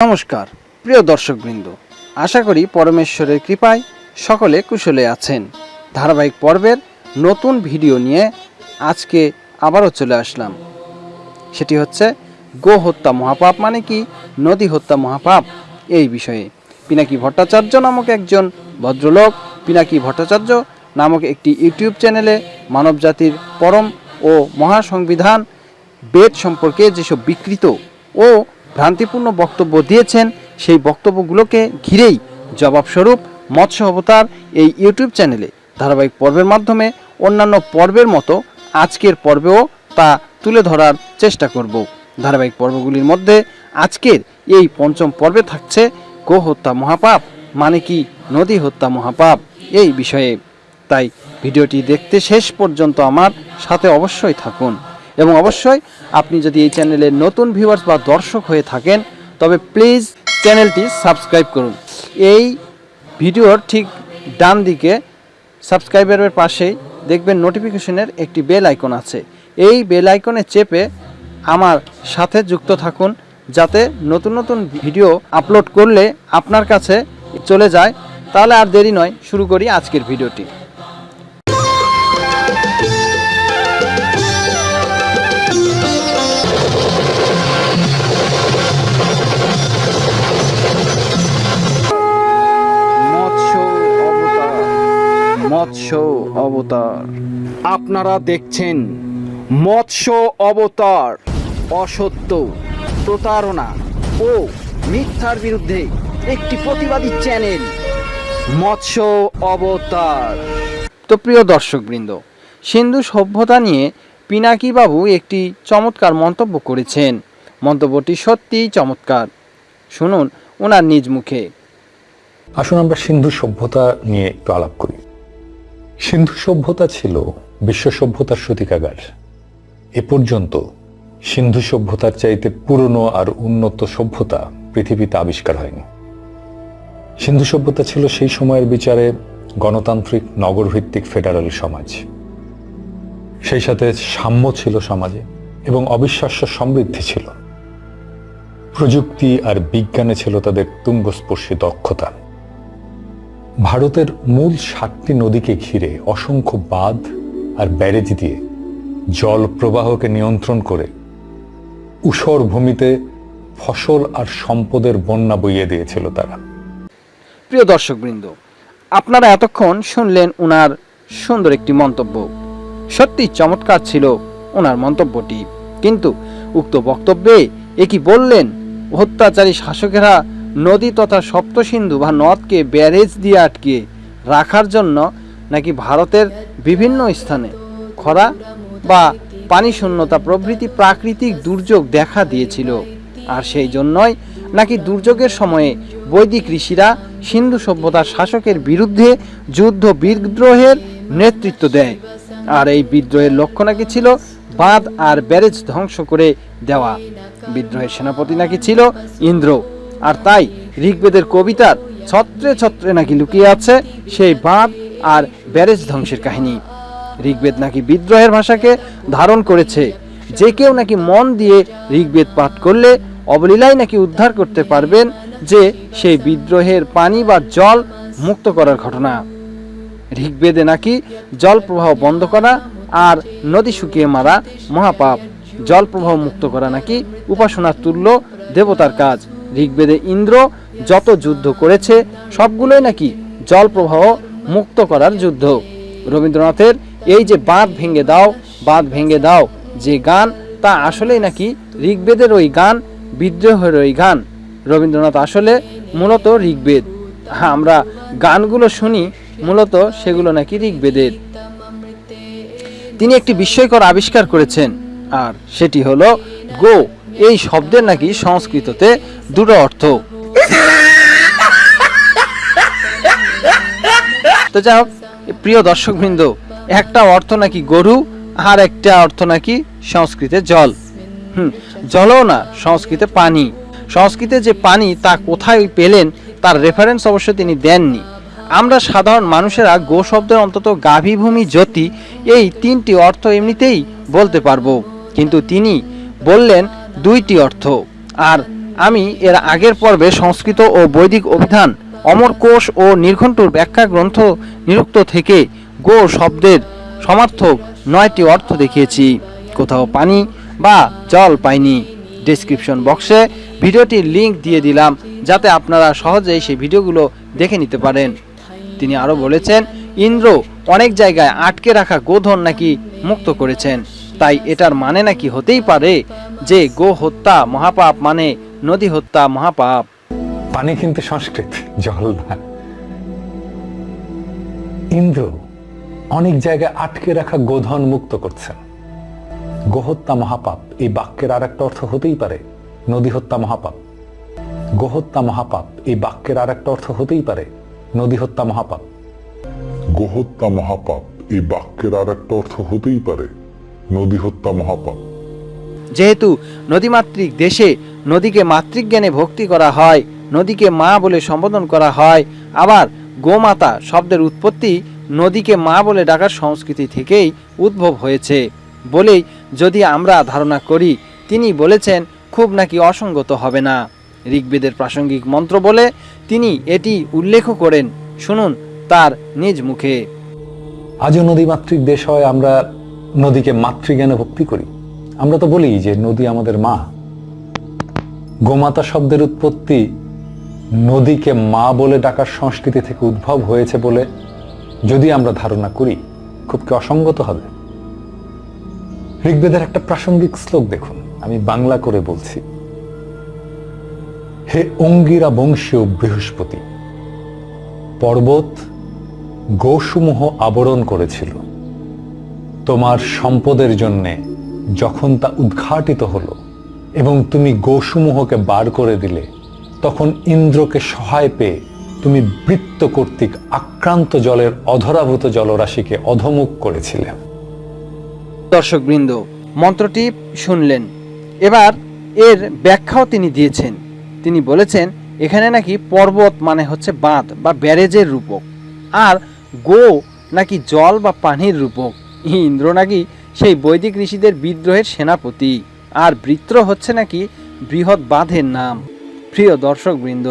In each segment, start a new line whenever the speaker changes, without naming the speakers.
নমস্কার, প্রিয় দর্শকবৃন্দ। আশা করি পরমেশ্বরের কৃপায় সকলে কুশলে আছেন। ধারাবাহিক পর্বের নতুন ভিডিও নিয়ে আজকে আবারও চলে আসলাম। সেটি হচ্ছে, গো হত্যা মহাপাপ মানে কি, নদী হত্যা মহাপাপ এই বিষয়ে। পিনাকি ভট্টাচার্য নামক একজন ভদ্রলোক, পিনাকি ভট্টাচার্য নামক একটি ইউটিউব চ্যানেলে মানবজাতির পরম ও মহাসংবিধান বেদ সম্পর্কে যেসব বিকৃত ও ভ্রান্তিপূর্ণ বক্তব্য দিয়েছেন, সেই বক্তব্যগুলোকে ঘিরেই জবাবস্বরূপ মৎস্য অবতার এই ইউটিউব চ্যানেলে ধারাবাহিক পর্বের মাধ্যমে অন্যান্য পর্বের মতো আজকের পর্বেও তা তুলে ধরার চেষ্টা করব। ধারাবাহিক পর্বগুলির মধ্যে আজকের এই পঞ্চম পর্বে থাকছে গো হত্যা মহাপাপ মানে কি নদী হত্যা মহাপাপ এই বিষয়ে। তাই ভিডিওটি দেখতে শেষ পর্যন্ত আমার সাথে অবশ্যই থাকুন এবং অবশ্যই আপনি যদি এই চ্যানেলের নতুন ভিউয়ার্স বা দর্শক হয়ে থাকেন, তবে প্লিজ চ্যানেলটি সাবস্ক্রাইব করুন। এই ভিডিওর ঠিক ডান দিকে সাবস্ক্রাইবারের পাশেই দেখবেন নোটিফিকেশনের একটি বেল আইকন আছে। এই বেল আইকনে চেপে আমার সাথে যুক্ত থাকুন, যাতে নতুন নতুন ভিডিও আপলোড করলে আপনার কাছে চলে যায়। তাহলে আর দেরি নয়, শুরু করি আজকের ভিডিওটি। মৎস্য অবতার। আপনারা দেখছেন মৎস্য অবতার অসত্য প্রতারণা ও মিথ্যার বিরুদ্ধে একটি প্রতিবাদী চ্যানেল মৎস্য অবতার। তো প্রিয় দর্শকবৃন্দ সিন্ধু সভ্যতা নিয়ে পিনাকি বাবু একটি চমৎকার মন্তব্য করেছেন। মন্তব্যটি সত্যিই চমৎকার। শুনুন ওনার নিজ মুখে।
আসুন আমরা সিন্ধু সভ্যতা নিয়ে একটু আলাপ করি। সিন্ধু সভ্যতা ছিল বিশ্ব সভ্যতার সূতিকাগার। এ পর্যন্ত সিন্ধু সভ্যতার চাইতে পুরনো আর উন্নত সভ্যতা পৃথিবীতে আবিষ্কার হয়নি। সিন্ধু সভ্যতা ছিল সেই সময়ের বিচারে গণতান্ত্রিক নগরভিত্তিক ফেডারেল সমাজ। সেই সাথে সাম্য ছিল সমাজে এবং অবিশ্বাস্য সমৃদ্ধি ছিল। প্রযুক্তি আর বিজ্ঞানে ছিল তাদের তুঙ্গস্পর্শী দক্ষতা। ভারতের মূল সাতটি নদীকে ঘিরে অসংখ্য বাঁধ আর ব্যারেজ দিয়ে জল প্রবাহকে নিয়ন্ত্রণ করে উষর ভূমিতে ফসল আর সম্পদের বন্যা বইয়ে দিয়েছিল তারা।
প্রিয় দর্শকবৃন্দ, আপনারা এতক্ষণ শুনলেন ওনার সুন্দর একটি মন্তব্য। সত্যি চমৎকার ছিল ওনার মন্তব্যটি। কিন্তু উক্ত বক্তব্যে এ কি বললেন? অত্যাচারী শাসকেরা নদী তথা সপ্তসিন্ধু বা নদকে ব্যারেজ দিয়ে আটকে রাখার জন্য নাকি ভারতের বিভিন্ন স্থানে খরা বা পানি শূন্যতা প্রভৃতি প্রাকৃতিক দুর্যোগ দেখা দিয়েছিল। আর সেই জন্যই নাকি দুর্যোগের সময়ে বৈদিক ঋষিরা সিন্ধু সভ্যতার শাসকের বিরুদ্ধে যুদ্ধ বিদ্রোহের নেতৃত্ব দেয়। আর এই বিদ্রোহের লক্ষ্য নাকি ছিল বাঁধ আর ব্যারেজ ধ্বংস করে দেওয়া। বিদ্রোহের সেনাপতি নাকি ছিল ইন্দ্র। আর তাই ঋগ্বেদের কবিতার ছত্রে ছত্রে নাকি লুকিয়ে আছে? সেই বাঁধ আর ব্যারেজ ধ্বংসের কাহিনী। ঋগ্বেদ নাকি বিদ্রোহের ভাষাকে ধারণ করেছে? যে কেউ নাকি মন দিয়ে ঋগ্বেদ পাঠ করলে অবলীলায় নাকি উদ্ধার করতে পারবেন যে সেই বিদ্রোহের পানি বা জল মুক্ত করার ঘটনা। ঋগ্বেদে নাকি জল প্রবাহ বন্ধ করা আর নদী শুকিয়ে মারা মহাপাপ। জল প্রবাহ মুক্ত করা নাকি উপাসনার তুল্য দেবতার কাজ। ঋগ্বেদে ইন্দ্র যত যুদ্ধ করেছে, সবগুলোই নাকি জল প্রবাহ মুক্ত করার যুদ্ধ। রবীন্দ্রনাথের এই যে বাঁধ ভেঙে দাও, বাঁধ ভেঙে দাও, যে গান, তা আসলেই নাকি ঋগ্বেদের ওই গান, বিদ্রোহের ওই গান। রবীন্দ্রনাথ আসলে মূলত ঋগ্বেদ। হ্যাঁ আমরা গানগুলো শুনি, মূলত সেগুলো নাকি ঋগ্বেদের। তিনি একটি বিস্ময়কর আবিষ্কার করেছেন, আর সেটি হলো গো এই শব্দের নাকি সংস্কৃততে দুটো অর্থ। তো যাই হোক, প্রিয় দর্শকবৃন্দ, একটা অর্থ নাকি গরু, আর একটা অর্থ নাকি সংস্কৃতে জল। হুম, জলও না, সংস্কৃতে পানি। সংস্কৃতে যে পানি, তা কোথায় পেলেন, তার রেফারেন্স অবশ্য তিনি দেননি। আমরা সাধারণ মানুষেরা গো শব্দের অন্তত গাভীভূমি জ্যোতি এই তিনটি অর্থ এমনিতেই বলতে পারব। কিন্তু তিনি বললেন দুইটি অর্থ। আর আমি এর আগের পর্বে সংস্কৃত ও বৈদিক অভিধান, অমর কোষ ও নির্ঘণ্টুর ব্যাখ্যা গ্রন্থ নিরুক্ত থেকে গো শব্দের সমার্থক নয়টি অর্থ দেখিয়েছি। কোথাও পানি বা জল পাইনি। ডেসক্রিপশন বক্সে ভিডিওটির লিংক দিয়ে দিলাম, যাতে আপনারা সহজেই সেই ভিডিওগুলো দেখে নিতে পারেন। তিনি আরও বলেছেন, ইন্দ্র অনেক জায়গায় আটকে রাখা গোধন নাকি মুক্ত করেছেন। তাই এটার মানে নাকি হতেই পারে যে গো হত্যা মহাপাপ মানে নদী হত্যা মহাপাপ।
পানি কিন্তু সংস্কৃত জল না। ইন্দ্র অনেক জায়গায় আটকে রাখা গোধন মুক্ত করছেন গোহত্যা মহাপাপ এই বাক্যের আর একটা অর্থ হতেই পারে নদী হত্যা মহাপাপ। গোহত্যা মহাপাপ এই বাক্যের আর একটা অর্থ হতেই পারে নদী হত্যা মহাপাপ।
গোহত্যা মহাপাপ এই বাক্যের আর একটা অর্থ হতেই পারে নদী হত্যা মহাপাপ।
যেহেতু নদীমাতৃক দেশে নদীকে মাতৃজ্ঞানে ভক্তি করা হয়, নদীকে মা বলে সম্বোধন করা হয়, আবার গোমাতা শব্দের উৎপত্তি নদীকে মা বলে ডাকার সংস্কৃতি থেকেই উদ্ভব হয়েছে। বলেই যদি আমরা ধারণা করি, তিনি বলেছেন, খুব নাকি অসঙ্গত হবে না। ঋগ্বেদের প্রাসঙ্গিক মন্ত্র বলে, তিনি এটি উল্লেখ করেন, শুনুন তার নিজ মুখে।
আজও নদীমাতৃক দেশ হয়, আমরা নদীকে মাতৃজ্ঞানে ভক্তি করি। আমরা তো বলি যে নদী আমাদের মা। গোমাতা শব্দের উৎপত্তি নদীকে মা বলে ডাকার সংস্কৃতি থেকে উদ্ভব হয়েছে বলে যদি আমরা ধারণা করি, খুব কি অসঙ্গত হবে? ঋগ্বেদের একটা প্রাসঙ্গিক শ্লোক দেখুন, আমি বাংলা করে বলছি। হে অঙ্গিরা বংশীয় বৃহস্পতি, পর্বত গোসমূহ আবরণ করেছিল। তোমার সম্পদের জন্যে যখন তা উদ্ঘাটিত হলো এবং তুমি গোসমূহকে বার করে দিলে, তখন ইন্দ্রকে সহায় পেয়ে তুমি বৃত্ত কর্তৃক আক্রান্ত জলের অধরাভূত জলরাশিকে অধমুখ করেছিলে।
দর্শকবৃন্দ, মন্ত্রটি শুনলেন। এবার এর ব্যাখ্যাও তিনি দিয়েছেন। তিনি বলেছেন, এখানে নাকি পর্বত মানে হচ্ছে বাঁধ বা ব্যারেজের রূপক, আর গো নাকি জল বা পানির রূপক। ইন্দ্র নাকি সেই বৈদিক ঋষিদের বিদ্রোহের সেনাপতি। আর বৃত্র হচ্ছে নাকি বৃহৎ বাঁধের নাম। প্রিয় দর্শকবৃন্দ,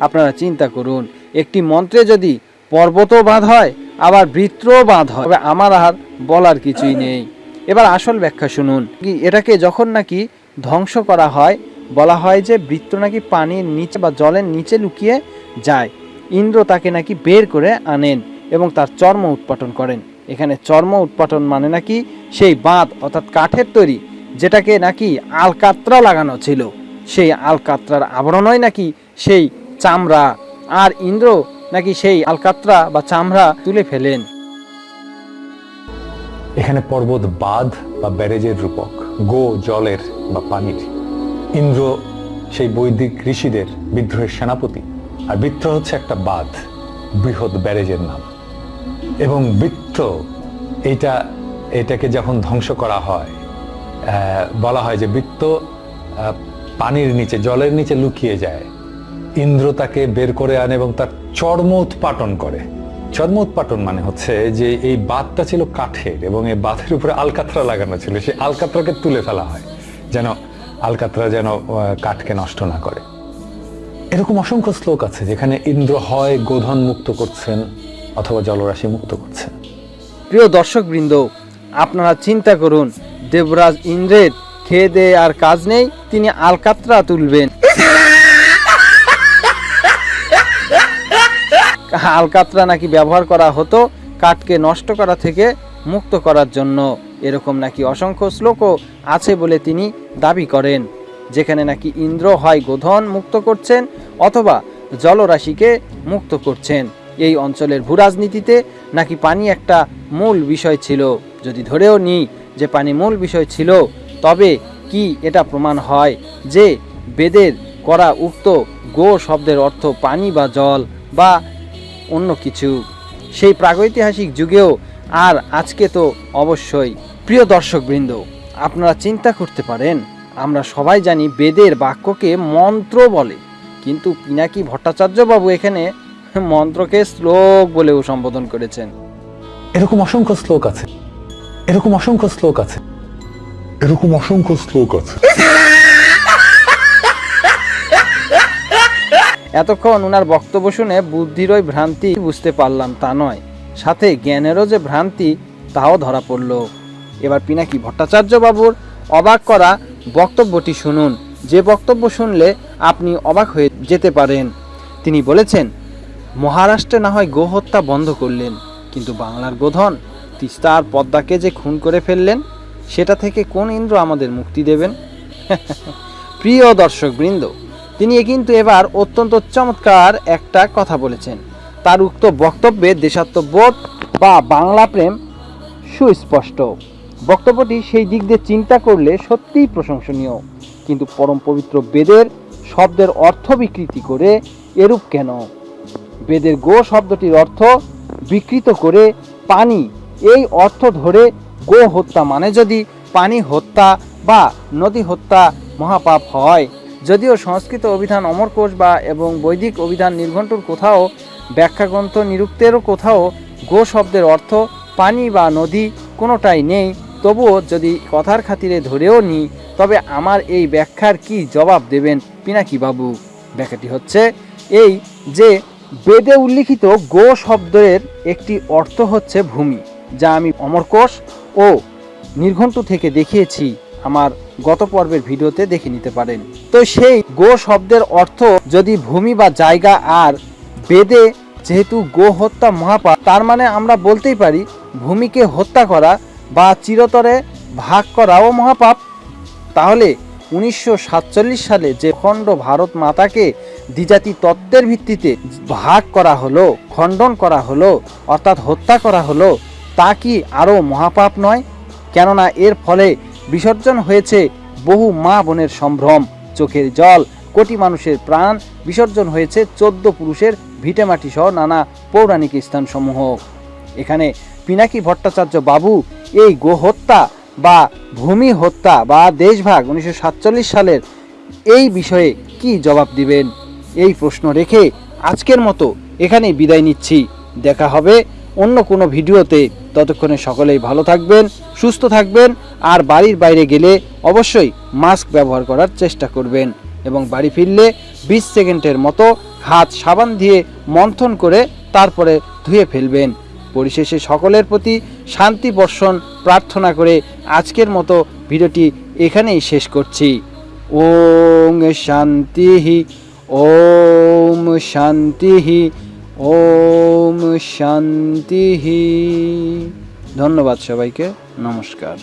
আপনারা চিন্তা করুন, একটি মন্ত্রে যদি পর্বতও বাঁধ হয়, আবার বৃত্রও বাঁধ হয় আমার আর বলার কিছুই নেই। এবার আসল ব্যাখ্যা শুনুন। এটাকে যখন নাকি ধ্বংস করা হয়, বলা হয় যে বৃত্ত নাকি পানির নিচে বা জলের নিচে লুকিয়ে যায়। ইন্দ্র তাকে নাকি বের করে আনেন এবং তার চর্ম উৎপাটন করেন। এখানে চর্ম উৎপাটন মানে নাকি সেই বাঁধ অর্থাৎ কাঠের তৈরি, যেটাকে নাকি আলকাত্রা লাগানো ছিল। সেই আলকাত্রার আবরণই নাকি সেই চামড়া আর ইন্দ্র নাকি সেই আলকাত্রা বা চামড়া তুলে ফেলেন।
এখানে পর্বত বাঁধ বা ব্যারেজের রূপক, গো জলের বা পানির। ইন্দ্র সেই বৈদিক ঋষিদের বিদ্রোহের সেনাপতি, আর বৃত্র হচ্ছে একটা বাঁধ, বৃহৎ ব্যারেজের নাম। এবং বৃত্ত এইটা এটাকে যখন ধ্বংস করা হয় বলা হয় যে বৃত্ত পানির নিচে, জলের নিচে লুকিয়ে যায়। ইন্দ্র তাকে বের করে আনে এবং তার চর্ম উৎপাটন করে। চর্ম উৎপাটন মানে হচ্ছে যে এই বাঁধটা ছিল কাঠের এবং এই বাঁধের উপরে আলকাতরা লাগানো ছিল। সেই আলকাতরাকে তুলে ফেলা হয়, যেন আলকাতরা যেন কাঠকে নষ্ট না করে। এরকম অসংখ্য শ্লোক আছে যেখানে ইন্দ্র হয় গোধন মুক্ত করছেন। অথবা জলরাশি মুক্ত করছেন
প্রিয় দর্শকবৃন্দ, আপনারা চিন্তা করুন, দেবরাজ ইন্দ্রের খেয়ে দেয়ে আর কাজ নেই, তিনি আলকাত্রা তুলবেন। আলকাত্রা নাকি ব্যবহার করা হতো কাঠকে নষ্ট করা থেকে মুক্ত করার জন্য। এরকম নাকি অসংখ্য শ্লোকও আছে বলে তিনি দাবি করেন। যেখানে নাকি ইন্দ্র হয় গোধন মুক্ত করছেন অথবা জলরাশিকে মুক্ত করছেন। এই অঞ্চলের ভূরাজনীতিতে নাকি পানি একটা মূল বিষয় ছিল? যদি ধরেও নিই যে পানি মূল বিষয় ছিল, তবে কি এটা প্রমাণ হয় যে বেদের করা উক্ত গো শব্দের অর্থ পানি বা জল বা অন্য কিছু? সেই প্রাগৈতিহাসিক যুগেও আর আজকে তো অবশ্যই। প্রিয় দর্শকবৃন্দ, আপনারা চিন্তা করতে পারেন, আমরা সবাই জানি বেদের বাক্যকে মন্ত্র বলে। কিন্তু পিনাকি ভট্টাচার্য বাবু এখানে মন্ত্রকে শ্লোক বলেও সম্বোধন করেছেন।
এরকম অসংখ্য শ্লোক আছে। এরকম অসংখ্য শ্লোক আছে।
এরকম অসংখ্য শ্লোক আছে।
এতক্ষণ ওনার বক্তব্য শুনে বুদ্ধির ওই ভ্রান্তি বুঝতে পারলাম তা নয়। সাথে জ্ঞানেরও যে ভ্রান্তি তাও ধরা পড়ল। এবার পিনাকি ভট্টাচার্য বাবুর অবাক করা বক্তব্যটি শুনুন। যে বক্তব্য শুনলে আপনি অবাক হয়ে যেতে পারেন। তিনি বলেছেন মহারাষ্ট্রে না হয় গোহত্যা বন্ধ করলেন, কিন্তু বাংলার গোধন তিস্তা আর পদ্মাকে যে খুন করে ফেললেন, সেটা থেকে কোন ইন্দ্র আমাদের মুক্তি দেবেন? প্রিয় দর্শক বৃন্দ তিনি কিন্তু এবার অত্যন্ত চমৎকার একটা কথা বলেছেন। তার উক্ত বক্তব্যে দেশাত্মবোধ বা বাংলা প্রেম সুস্পষ্ট। বক্তব্যটি সেই দিক দিয়ে চিন্তা করলে সত্যিই প্রশংসনীয়। কিন্তু পরম পবিত্র বেদের শব্দের অর্থ বিকৃতি করে এরূপ কেন? বেদের গো শব্দটির অর্থ বিকৃত করে পানি। এই অর্থ ধরে গো হত্যা মানে যদি পানি হত্যা বা নদী হত্যা মহাপাপ হয়। যদিও সংস্কৃত অভিধান অমরকোষ বা এবং বৈদিক অভিধান নির্ঘণ্টুর কোথাও ব্যাখ্যাগ্রন্থ নিরুক্তেরও কোথাও গো শব্দের অর্থ পানি বা নদী কোনোটাই নেই। তবুও যদি কথার খাতিরে ধরেও নিই, তবে আমার এই ব্যাখ্যার কি জবাব দেবেন পিনাকি বাবু? ব্যাখ্যাটি হচ্ছে এই যে বেদে উল্লিখিত গো শব্দের একটি অর্থ হচ্ছে ভূমি, যা আমি অমরকোষ ও নির্ঘণ্ট থেকে দেখিয়েছি, আমার গত পর্বের ভিডিওতে দেখে নিতে পারেন। তো সেই গো শব্দের অর্থ যদি ভূমি বা জায়গা আর বেদে যেহেতু গো হত্যা মহাপাপ, তার মানে আমরা বলতেই পারি ভূমিকে হত্যা করা বা চিরতরে ভাগ করাও মহাপাপ। তাহলে উনিশশো সাতচল্লিশ সালে যে খণ্ড ভারত মাতাকে দ্বিজাতি তত্ত্বের ভিত্তিতে ভাগ করা হলো, খণ্ডন করা হলো, অর্থাৎ হত্যা করা হলো, তা কি আরও মহাপাপ নয়? কেননা এর ফলে বিসর্জন হয়েছে বহু মা বোনের সম্ভ্রম। চোখের জল, কোটি মানুষের প্রাণ বিসর্জন হয়েছে চোদ্দ পুরুষের ভিটেমাটি সহ নানা পৌরাণিক স্থানসমূহ। এখানে পিনাকি ভট্টাচার্য বাবু এই গোহত্যা বা ভূমি হত্যা বা দেশভাগ উনিশশো সাতচল্লিশ সালের এই বিষয়ে কি জবাব দিবেন? এই প্রশ্ন রেখে আজকের মতো এখানেই বিদায় নিচ্ছি। দেখা হবে অন্য কোনো ভিডিওতে। ততক্ষণে সকলেই ভালো থাকবেন, সুস্থ থাকবেন আর বাড়ির বাইরে গেলে অবশ্যই মাস্ক ব্যবহার করার চেষ্টা করবেন এবং বাড়ি ফিরলে বিশ সেকেন্ডের মতো হাত সাবান দিয়ে মন্থন করে তারপরে ধুয়ে ফেলবেন। পরিশেষে সকলের প্রতি শান্তি বর্ষণ প্রার্থনা করে আজকের মতো ভিডিওটি এখানেই শেষ করছি। ওং শান্তি ওম শান্তি ওম শান্তি ধন্যবাদ সবাইকে, নমস্কার।